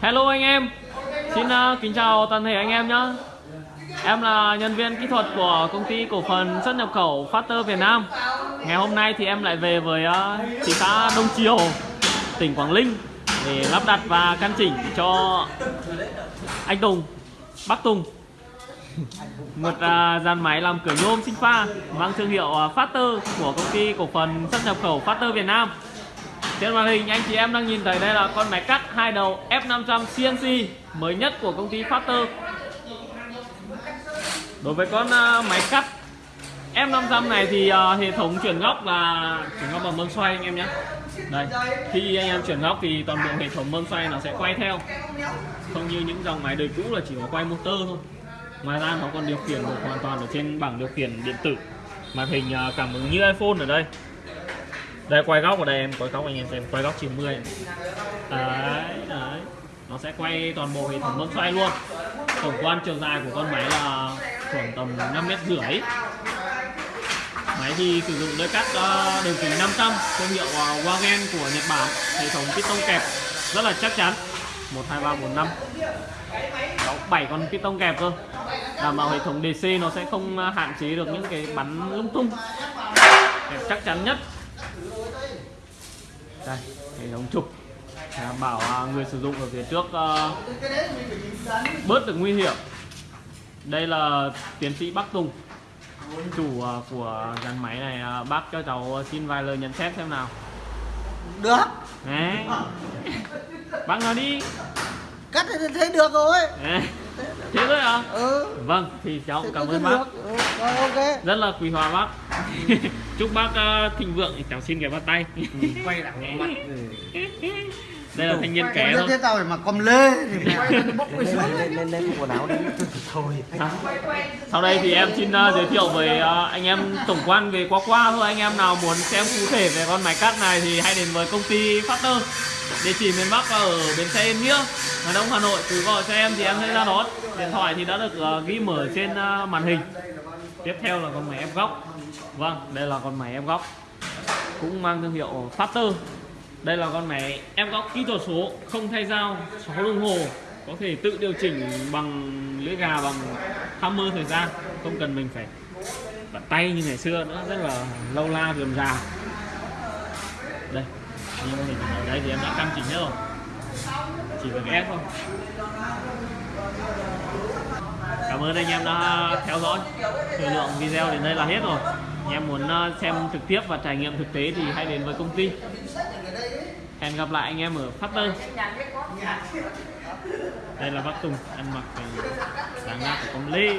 Hello anh em. Xin uh, kính chào toàn thể anh em nhé Em là nhân viên kỹ thuật của công ty cổ phần xuất nhập khẩu Factor Việt Nam. Ngày hôm nay thì em lại về với uh, thị xã Đông Triều tỉnh Quảng Ninh để lắp đặt và căn chỉnh cho anh Tùng Bác Tùng. Một uh, dàn máy làm cửa nhôm sinh pha mang thương hiệu uh, Factor của công ty cổ phần xuất nhập khẩu Factor Việt Nam trên màn hình anh chị em đang nhìn thấy đây là con máy cắt hai đầu F500 CNC mới nhất của công ty Factor. Đối với con à, máy cắt F500 này thì uh, hệ thống chuyển góc là chuyển góc bằng mâm xoay anh em nhé. Đây, khi anh em chuyển góc thì toàn bộ hệ thống mâm xoay nó sẽ quay theo. Không như những dòng máy đời cũ là chỉ có quay motor thôi. Ngoài ra nó còn điều khiển được hoàn toàn ở trên bảng điều khiển điện tử. Màn hình à, cảm ứng như iPhone ở đây đây, quay góc ở đây em, quay góc anh em xem, quay góc 90 đấy đấy. Nó sẽ quay toàn bộ hệ thống bấm xoay luôn. Tổng quan chiều dài của con máy là khoảng tầm 5 mét rưỡi. Máy thì sử dụng đôi cắt ờ, đường kính 500 thương hiệu ờ, Wagen của Nhật Bản. Hệ thống piston kẹp, rất là chắc chắn. 1 2 3 4 5 có 7 con piston kẹp cơ. Đảm bảo hệ thống DC nó sẽ không ờ, hạn chế được những cái bắn lung tung. Kẹp chắc chắn nhất đây hệ thống trục đảm bảo người sử dụng ở phía trước uh, bớt được nguy hiểm. Đây là tiến sĩ Bắc Tùng chủ uh, của dàn máy này. Uh, bác cho cháu xin vài lời nhận xét xem nào. Được. Đấy. bác nói đi. Cắt thì thấy được rồi. Đấy. thế thôi à? Ừ. Vâng thì cháu thế cảm ơn được. bác. Ừ, rồi ok. Rất là quý hóa bác chúc bác uh, thịnh vượng cháu xin cái bắt tay. Quay đằng mặt đây là thanh niên kẻ thôi. thế tao phải mặc com lê thì lên lên lên quần áo đi. Thôi. Sau đây thì em xin uh, giới thiệu với uh, anh em tổng quan về qua qua thôi. Anh em nào muốn xem cụ thể về con máy cắt này thì hãy đến với công ty Factor địa chỉ miền Bắc ở bến xe Yên Nghĩa Hà Đông Hà Nội. Cứ gọi cho em thì em sẽ ra đón. Điện thoại thì đã được uh, ghi mở trên uh, màn hình tiếp theo là con máy ép góc. Vâng đây là con máy ép góc. Cũng mang thương hiệu Factor đây là con máy ép góc kỹ thuật số, không thay dao 6 đồng hồ. Có thể tự điều chỉnh bằng lưỡi gà, bằng hammer thời gian. Không cần mình phải bật tay như ngày xưa nữa, rất là lâu la, rườm rà. Đây, như mô hình ở đây thì em đã căn chỉnh hết rồi. Chỉ cần ép thôi ơn anh em đã theo dõi thời lượng video đến đây là hết rồi. Anh em muốn à, xem trực tiếp và trải nghiệm thực tế thì hãy đến với công ty. Hẹn gặp lại anh em ở phát tơi đây là bác Tùng ăn mặc sáng dáng ra của công Lê